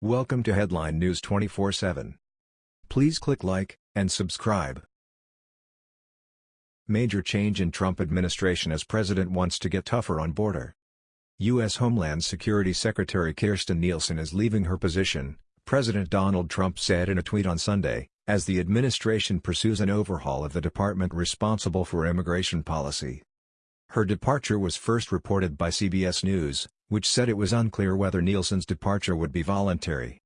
Welcome to Headline News 24/7. Please click like and subscribe. Major change in Trump administration as president wants to get tougher on border. U.S. Homeland Security Secretary Kirstjen Nielsen is leaving her position, President Donald Trump said in a tweet on Sunday, as the administration pursues an overhaul of the department responsible for immigration policy. Her departure was first reported by CBS News, which said it was unclear whether Nielsen's departure would be voluntary.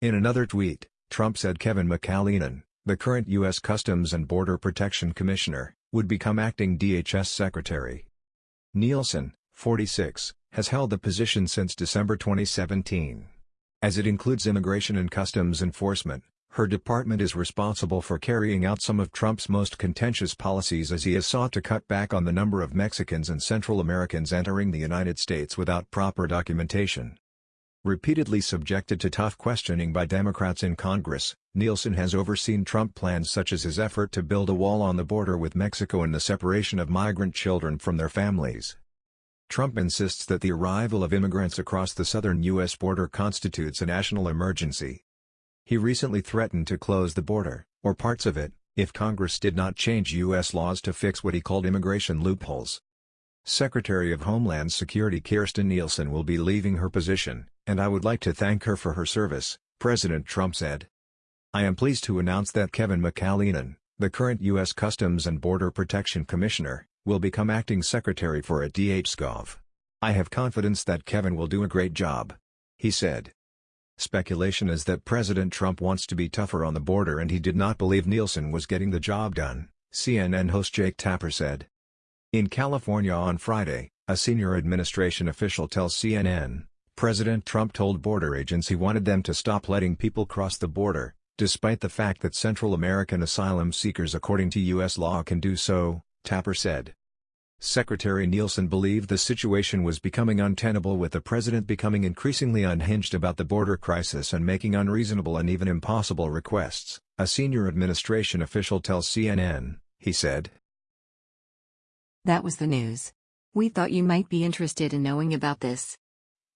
In another tweet, Trump said Kevin McAleenan, the current U.S. Customs and Border Protection Commissioner, would become acting DHS Secretary. Nielsen, 46, has held the position since December 2017. As it includes immigration and customs enforcement, her department is responsible for carrying out some of Trump's most contentious policies as he has sought to cut back on the number of Mexicans and Central Americans entering the United States without proper documentation. Repeatedly subjected to tough questioning by Democrats in Congress, Nielsen has overseen Trump plans such as his effort to build a wall on the border with Mexico and the separation of migrant children from their families. Trump insists that the arrival of immigrants across the southern U.S. border constitutes a national emergency, he recently threatened to close the border, or parts of it, if Congress did not change U.S. laws to fix what he called immigration loopholes. Secretary of Homeland Security Kirstjen Nielsen will be leaving her position, and I would like to thank her for her service, President Trump said. I am pleased to announce that Kevin McAleenan, the current U.S. Customs and Border Protection Commissioner, will become acting secretary for at DHSgov. I have confidence that Kevin will do a great job. He said. Speculation is that President Trump wants to be tougher on the border and he did not believe Nielsen was getting the job done, CNN host Jake Tapper said. In California on Friday, a senior administration official tells CNN, President Trump told border agents he wanted them to stop letting people cross the border, despite the fact that Central American asylum seekers according to U.S. law can do so, Tapper said. Secretary Nielsen believed the situation was becoming untenable with the president becoming increasingly unhinged about the border crisis and making unreasonable and even impossible requests, a senior administration official tells CNN, he said. That was the news. We thought you might be interested in knowing about this.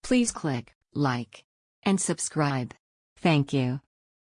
Please click like and subscribe. Thank you.